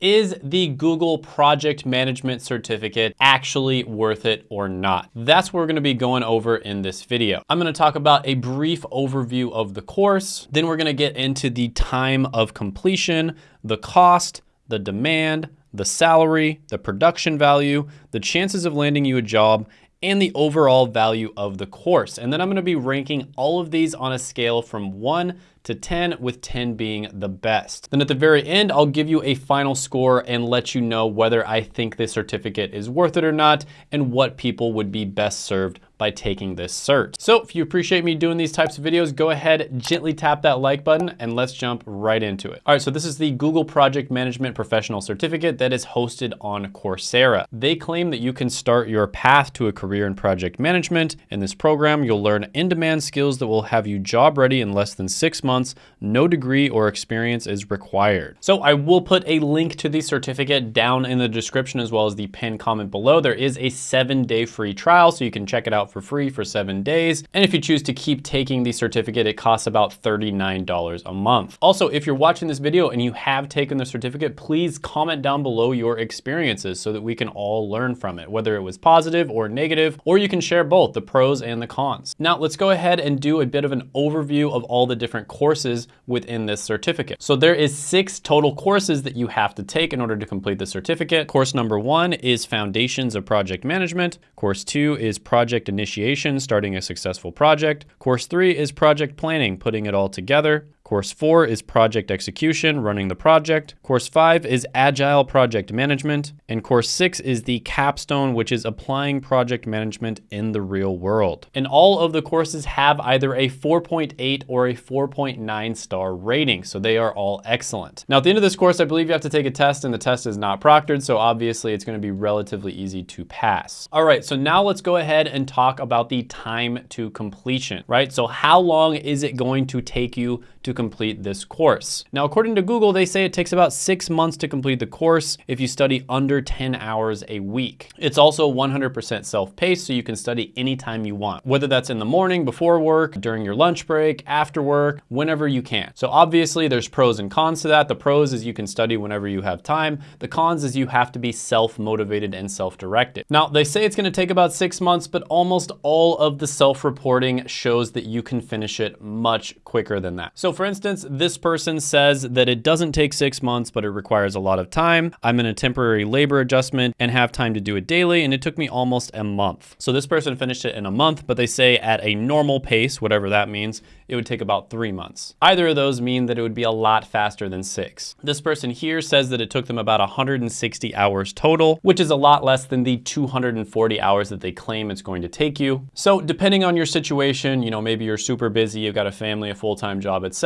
Is the Google Project Management Certificate actually worth it or not? That's what we're gonna be going over in this video. I'm gonna talk about a brief overview of the course, then we're gonna get into the time of completion, the cost, the demand, the salary, the production value, the chances of landing you a job, and the overall value of the course. And then I'm gonna be ranking all of these on a scale from one to 10, with 10 being the best. Then at the very end, I'll give you a final score and let you know whether I think this certificate is worth it or not and what people would be best served by taking this cert. So if you appreciate me doing these types of videos, go ahead, gently tap that like button and let's jump right into it. All right, so this is the Google Project Management Professional Certificate that is hosted on Coursera. They claim that you can start your path to a career in project management. In this program, you'll learn in-demand skills that will have you job ready in less than six months. No degree or experience is required. So I will put a link to the certificate down in the description as well as the pinned comment below. There is a seven day free trial, so you can check it out for free for seven days. And if you choose to keep taking the certificate, it costs about $39 a month. Also, if you're watching this video and you have taken the certificate, please comment down below your experiences so that we can all learn from it, whether it was positive or negative, or you can share both the pros and the cons. Now let's go ahead and do a bit of an overview of all the different courses within this certificate. So there is six total courses that you have to take in order to complete the certificate. Course number one is Foundations of Project Management. Course two is Project Initiation, starting a successful project. Course three is Project Planning, putting it all together. Course four is project execution, running the project. Course five is agile project management. And course six is the capstone, which is applying project management in the real world. And all of the courses have either a 4.8 or a 4.9 star rating. So they are all excellent. Now at the end of this course, I believe you have to take a test and the test is not proctored. So obviously it's gonna be relatively easy to pass. All right, so now let's go ahead and talk about the time to completion, right? So how long is it going to take you to complete this course. Now, according to Google, they say it takes about six months to complete the course if you study under 10 hours a week. It's also 100% self-paced, so you can study anytime you want, whether that's in the morning, before work, during your lunch break, after work, whenever you can. So obviously there's pros and cons to that. The pros is you can study whenever you have time. The cons is you have to be self-motivated and self-directed. Now, they say it's gonna take about six months, but almost all of the self-reporting shows that you can finish it much quicker than that. So for instance, this person says that it doesn't take six months, but it requires a lot of time. I'm in a temporary labor adjustment and have time to do it daily, and it took me almost a month. So this person finished it in a month, but they say at a normal pace, whatever that means, it would take about three months. Either of those mean that it would be a lot faster than six. This person here says that it took them about 160 hours total, which is a lot less than the 240 hours that they claim it's going to take you. So depending on your situation, you know, maybe you're super busy, you've got a family, a full-time job, etc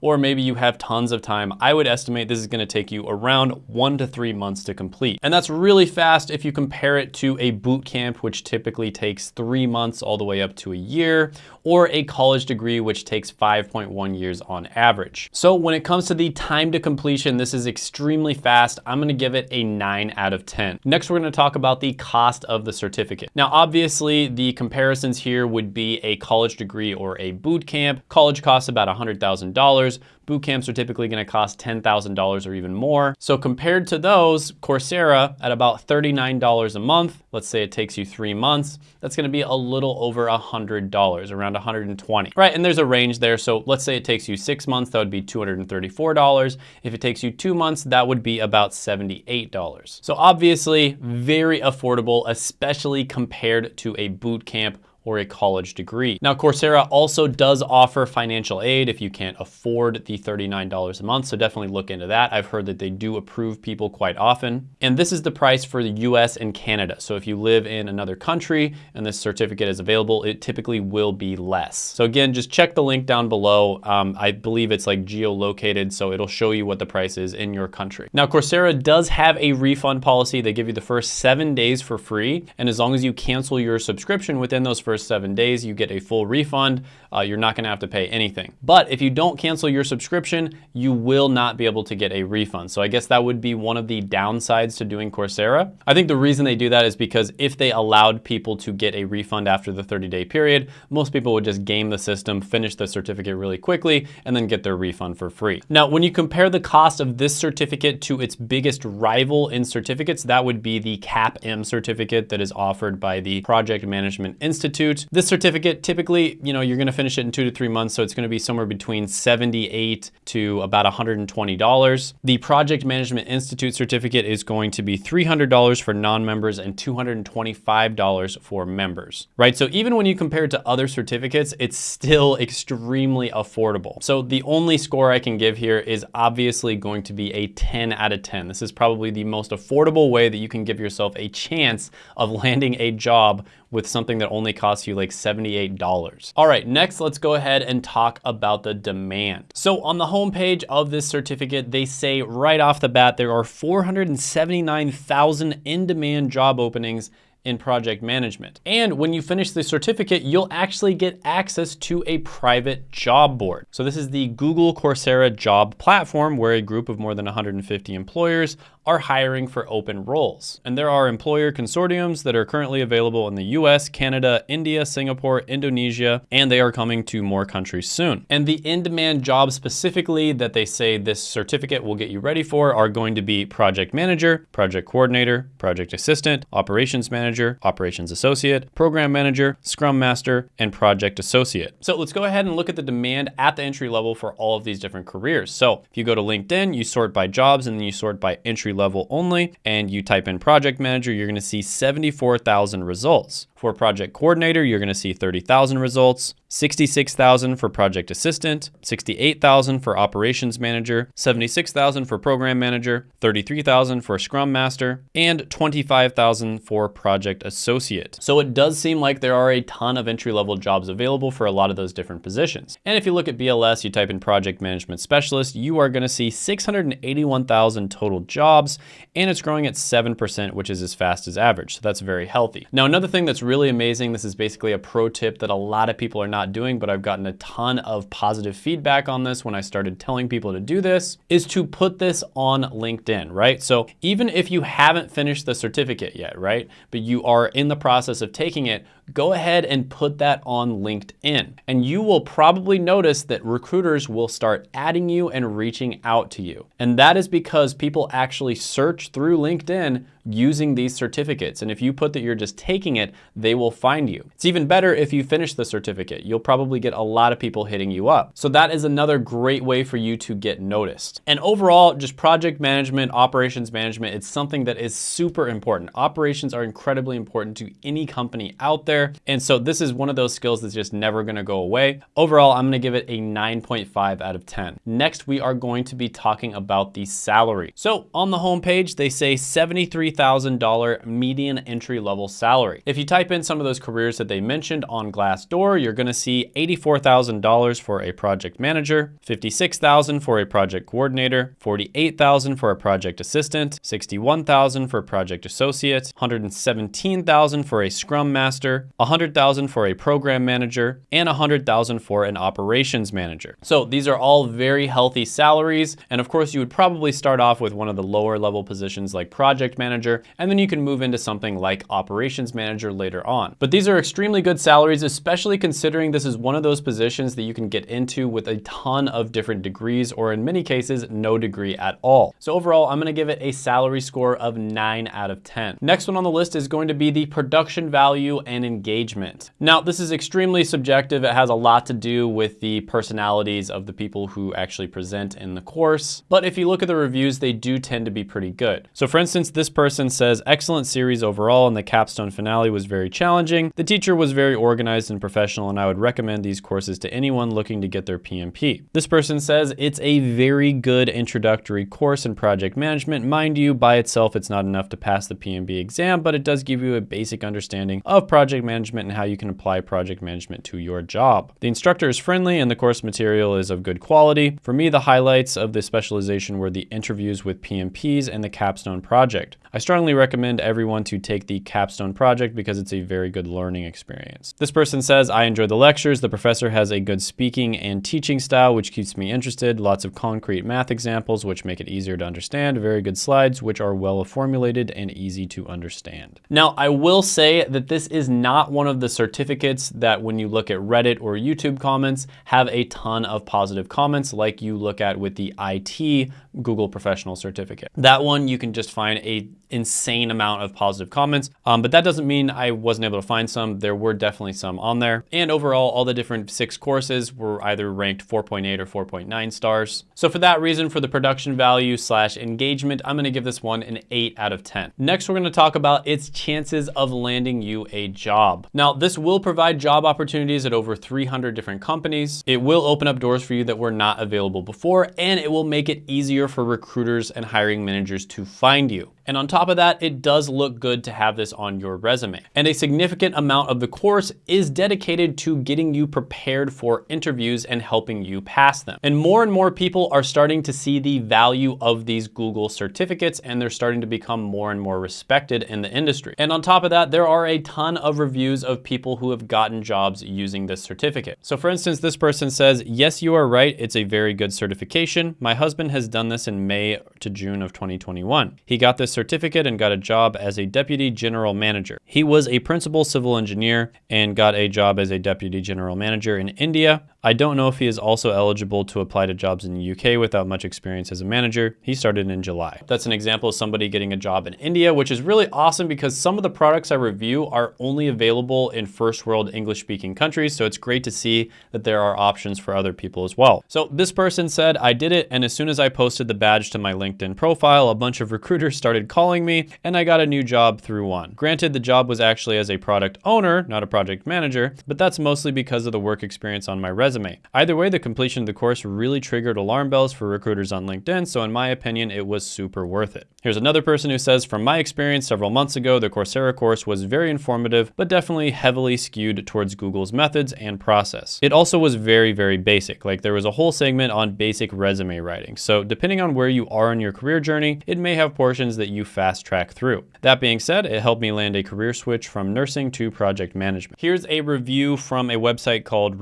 or maybe you have tons of time, I would estimate this is gonna take you around one to three months to complete. And that's really fast if you compare it to a boot camp, which typically takes three months all the way up to a year, or a college degree, which takes 5.1 years on average. So when it comes to the time to completion, this is extremely fast. I'm gonna give it a nine out of 10. Next, we're gonna talk about the cost of the certificate. Now, obviously the comparisons here would be a college degree or a boot camp. College costs about $100,000. Boot camps are typically gonna cost $10,000 or even more. So compared to those, Coursera at about $39 a month, let's say it takes you three months, that's gonna be a little over $100, around 120. Right, and there's a range there. So let's say it takes you six months, that would be $234. If it takes you two months, that would be about $78. So obviously very affordable, especially compared to a boot camp or a college degree. Now, Coursera also does offer financial aid if you can't afford the $39 a month, so definitely look into that. I've heard that they do approve people quite often. And this is the price for the US and Canada. So if you live in another country and this certificate is available, it typically will be less. So again, just check the link down below. Um, I believe it's like geolocated, so it'll show you what the price is in your country. Now, Coursera does have a refund policy. They give you the first seven days for free. And as long as you cancel your subscription within those first seven days, you get a full refund. Uh, you're not gonna have to pay anything. But if you don't cancel your subscription, you will not be able to get a refund. So I guess that would be one of the downsides to doing Coursera. I think the reason they do that is because if they allowed people to get a refund after the 30 day period, most people would just game the system, finish the certificate really quickly, and then get their refund for free. Now, when you compare the cost of this certificate to its biggest rival in certificates, that would be the CAPM certificate that is offered by the Project Management Institute. This certificate, typically, you know, you're gonna finish it in two to three months, so it's gonna be somewhere between 78 to about $120. The Project Management Institute certificate is going to be $300 for non-members and $225 for members, right? So even when you compare it to other certificates, it's still extremely affordable. So the only score I can give here is obviously going to be a 10 out of 10. This is probably the most affordable way that you can give yourself a chance of landing a job with something that only costs you like $78. All right, next let's go ahead and talk about the demand. So on the homepage of this certificate, they say right off the bat, there are 479,000 in-demand job openings in project management. And when you finish the certificate, you'll actually get access to a private job board. So this is the Google Coursera job platform where a group of more than 150 employers are hiring for open roles. And there are employer consortiums that are currently available in the US, Canada, India, Singapore, Indonesia, and they are coming to more countries soon. And the in-demand jobs specifically that they say this certificate will get you ready for are going to be project manager, project coordinator, project assistant, operations manager, operations associate, program manager, scrum master, and project associate. So let's go ahead and look at the demand at the entry level for all of these different careers. So if you go to LinkedIn, you sort by jobs and then you sort by entry level only, and you type in project manager, you're gonna see 74,000 results. For project coordinator, you're gonna see 30,000 results, 66,000 for project assistant, 68,000 for operations manager, 76,000 for program manager, 33,000 for scrum master, and 25,000 for project associate. So it does seem like there are a ton of entry-level jobs available for a lot of those different positions. And if you look at BLS, you type in project management specialist, you are gonna see 681,000 total jobs, and it's growing at 7%, which is as fast as average. So that's very healthy. Now, another thing that's really amazing. This is basically a pro tip that a lot of people are not doing, but I've gotten a ton of positive feedback on this when I started telling people to do this, is to put this on LinkedIn, right? So even if you haven't finished the certificate yet, right, but you are in the process of taking it, go ahead and put that on LinkedIn. And you will probably notice that recruiters will start adding you and reaching out to you. And that is because people actually search through LinkedIn using these certificates. And if you put that you're just taking it, they will find you. It's even better if you finish the certificate. You'll probably get a lot of people hitting you up. So that is another great way for you to get noticed. And overall, just project management, operations management, it's something that is super important. Operations are incredibly important to any company out there. And so this is one of those skills that's just never gonna go away. Overall, I'm gonna give it a 9.5 out of 10. Next, we are going to be talking about the salary. So on the homepage, they say 73 $3,000 median entry level salary. If you type in some of those careers that they mentioned on Glassdoor, you're gonna see $84,000 for a project manager, $56,000 for a project coordinator, $48,000 for a project assistant, $61,000 for a project associate, $117,000 for a scrum master, 100,000 for a program manager, and 100,000 for an operations manager. So these are all very healthy salaries. And of course, you would probably start off with one of the lower level positions like project manager and then you can move into something like operations manager later on. But these are extremely good salaries, especially considering this is one of those positions that you can get into with a ton of different degrees, or in many cases, no degree at all. So overall, I'm gonna give it a salary score of nine out of 10. Next one on the list is going to be the production value and engagement. Now, this is extremely subjective. It has a lot to do with the personalities of the people who actually present in the course. But if you look at the reviews, they do tend to be pretty good. So for instance, this person says, excellent series overall and the capstone finale was very challenging. The teacher was very organized and professional and I would recommend these courses to anyone looking to get their PMP. This person says, it's a very good introductory course in project management. Mind you, by itself, it's not enough to pass the PMP exam, but it does give you a basic understanding of project management and how you can apply project management to your job. The instructor is friendly and the course material is of good quality. For me, the highlights of the specialization were the interviews with PMPs and the capstone project. I strongly recommend everyone to take the capstone project because it's a very good learning experience. This person says, I enjoy the lectures. The professor has a good speaking and teaching style, which keeps me interested. Lots of concrete math examples, which make it easier to understand. Very good slides, which are well formulated and easy to understand. Now, I will say that this is not one of the certificates that when you look at Reddit or YouTube comments have a ton of positive comments like you look at with the IT Google Professional Certificate. That one you can just find a insane amount of positive comments, um, but that doesn't mean I wasn't able to find some. There were definitely some on there. And overall, all the different six courses were either ranked 4.8 or 4.9 stars. So for that reason, for the production value slash engagement, I'm gonna give this one an eight out of 10. Next, we're gonna talk about its chances of landing you a job. Now, this will provide job opportunities at over 300 different companies. It will open up doors for you that were not available before, and it will make it easier for recruiters and hiring managers to find you. And on top of that, it does look good to have this on your resume. And a significant amount of the course is dedicated to getting you prepared for interviews and helping you pass them. And more and more people are starting to see the value of these Google certificates and they're starting to become more and more respected in the industry. And on top of that, there are a ton of reviews of people who have gotten jobs using this certificate. So for instance, this person says, yes, you are right. It's a very good certification. My husband has done this in May to June of 2021. He got this certificate and got a job as a deputy general manager. He was a principal civil engineer and got a job as a deputy general manager in India. I don't know if he is also eligible to apply to jobs in the UK without much experience as a manager. He started in July. That's an example of somebody getting a job in India, which is really awesome because some of the products I review are only available in first world English speaking countries. So it's great to see that there are options for other people as well. So this person said, I did it. And as soon as I posted the badge to my LinkedIn profile, a bunch of recruiters started calling me and I got a new job through one. Granted, the job was actually as a product owner, not a project manager, but that's mostly because of the work experience on my resume. Either way, the completion of the course really triggered alarm bells for recruiters on LinkedIn, so in my opinion, it was super worth it. Here's another person who says, from my experience several months ago, the Coursera course was very informative, but definitely heavily skewed towards Google's methods and process. It also was very, very basic. Like there was a whole segment on basic resume writing. So depending on where you are in your career journey, it may have portions that you fast track through. That being said, it helped me land a career switch from nursing to project management. Here's a review from a website called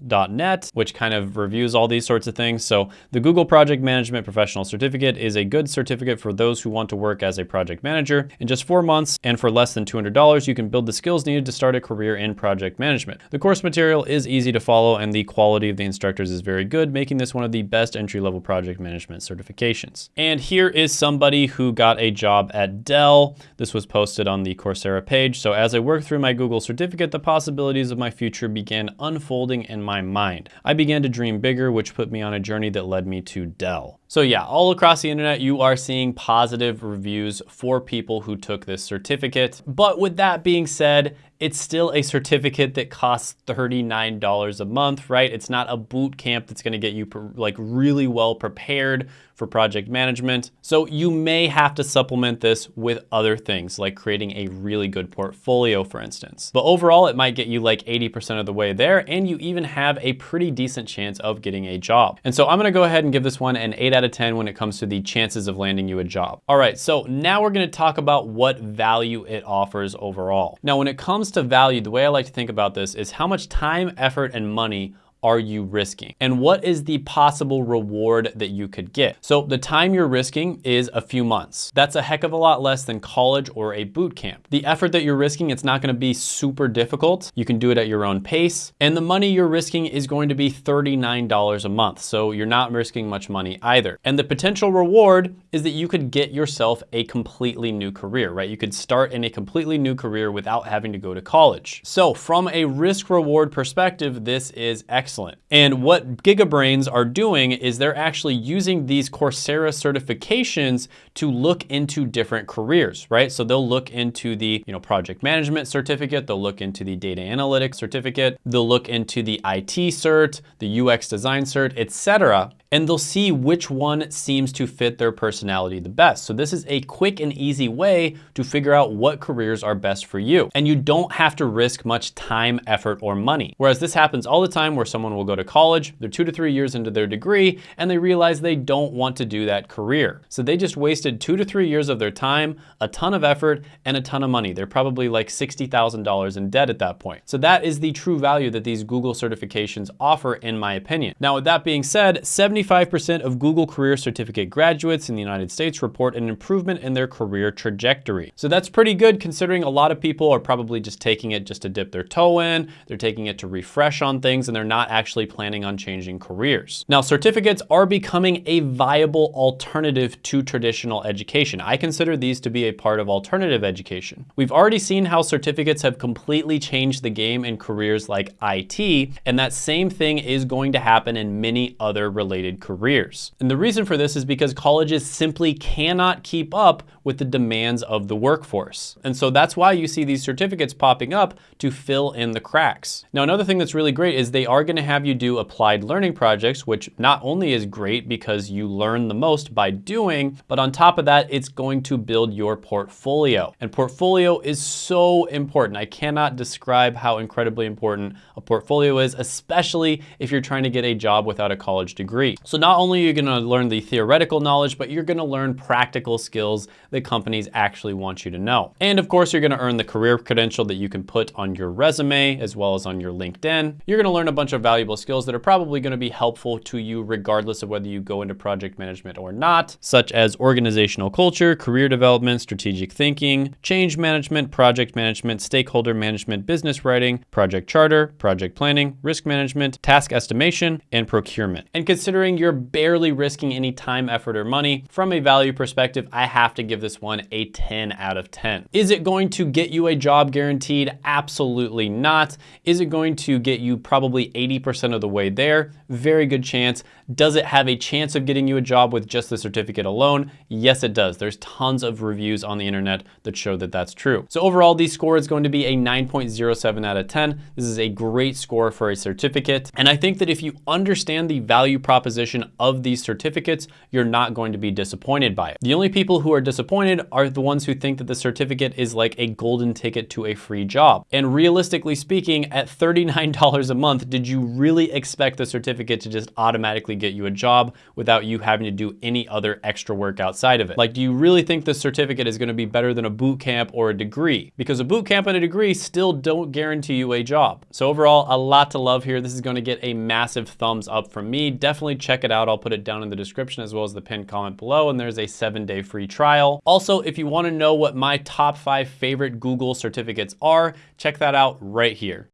reliablesoft.net, which kind of reviews all these sorts of things. So the Google Project Management Professional Certificate is a good certificate for those who want to work as a project manager. In just four months and for less than $200, you can build the skills needed to start a career in project management. The course material is easy to follow and the quality of the instructors is very good, making this one of the best entry-level project management certifications. And here is somebody who got a job at Dell. This was posted on the Coursera page. So as I worked through my Google certificate, the possibilities of my future began unfolding my mind. I began to dream bigger, which put me on a journey that led me to Dell. So yeah, all across the internet, you are seeing positive reviews for people who took this certificate. But with that being said, it's still a certificate that costs $39 a month, right? It's not a boot camp that's gonna get you like really well prepared for project management. So you may have to supplement this with other things like creating a really good portfolio, for instance. But overall, it might get you like 80% of the way there and you even have a pretty decent chance of getting a job. And so I'm gonna go ahead and give this one an eight out of 10 when it comes to the chances of landing you a job. All right, so now we're gonna talk about what value it offers overall. Now, when it comes to value, the way I like to think about this is how much time, effort, and money are you risking? And what is the possible reward that you could get? So the time you're risking is a few months. That's a heck of a lot less than college or a boot camp. The effort that you're risking, it's not gonna be super difficult. You can do it at your own pace. And the money you're risking is going to be $39 a month. So you're not risking much money either. And the potential reward is that you could get yourself a completely new career, right? You could start in a completely new career without having to go to college. So from a risk reward perspective, this is excellent excellent. And what GigaBrains are doing is they're actually using these Coursera certifications to look into different careers, right? So they'll look into the you know, project management certificate, they'll look into the data analytics certificate, they'll look into the IT cert, the UX design cert, etc. and they'll see which one seems to fit their personality the best. So this is a quick and easy way to figure out what careers are best for you. And you don't have to risk much time, effort, or money. Whereas this happens all the time where someone will go to college, they're two to three years into their degree, and they realize they don't want to do that career. So they just wasted two to three years of their time, a ton of effort, and a ton of money. They're probably like $60,000 in debt at that point. So that is the true value that these Google certifications offer in my opinion. Now with that being said, 75% of Google Career Certificate graduates in the United States report an improvement in their career trajectory. So that's pretty good considering a lot of people are probably just taking it just to dip their toe in, they're taking it to refresh on things, and they're not actually planning on changing careers. Now certificates are becoming a viable alternative to traditional education. I consider these to be a part of alternative education. We've already seen how certificates have completely changed the game in careers like IT, and that same thing is going to happen in many other related careers. And the reason for this is because colleges simply cannot keep up with the demands of the workforce. And so that's why you see these certificates popping up to fill in the cracks. Now, another thing that's really great is they are gonna have you do applied learning projects, which not only is great because you learn the most by doing, but on top of that, it's going to build your portfolio. And portfolio is so important. I cannot describe how incredibly important a portfolio is, especially if you're trying to get a job without a college degree. So not only are you gonna learn the theoretical knowledge, but you're gonna learn practical skills that companies actually want you to know. And of course, you're gonna earn the career credential that you can put on your resume as well as on your LinkedIn. You're gonna learn a bunch of valuable skills that are probably gonna be helpful to you regardless of whether you go into project management or not, such as organizational culture, career development, strategic thinking, change management, project management, stakeholder management, business writing, project charter, project planning, risk management, task estimation, and procurement. And considering you're barely risking any time, effort, or money, from a value perspective, I have to give this one a 10 out of 10. Is it going to get you a job guaranteed? Absolutely not. Is it going to get you probably 80% of the way there? Very good chance. Does it have a chance of getting you a job with just the certificate alone? Yes, it does. There's tons of reviews on the internet that show that that's true. So overall, the score is going to be a 9.07 out of 10. This is a great score for a certificate. And I think that if you understand the value proposition of these certificates, you're not going to be disappointed by it. The only people who are disappointed are the ones who think that the certificate is like a golden ticket to a free job. And realistically speaking, at $39 a month, did you really expect the certificate to just automatically get you a job without you having to do any other extra work outside of it? Like, do you really think the certificate is gonna be better than a boot camp or a degree? Because a boot camp and a degree still don't guarantee you a job. So overall, a lot to love here. This is gonna get a massive thumbs up from me. Definitely check it out. I'll put it down in the description as well as the pinned comment below. And there's a seven day free trial. Also, if you wanna know what my top five favorite Google certificates are, check that out right here.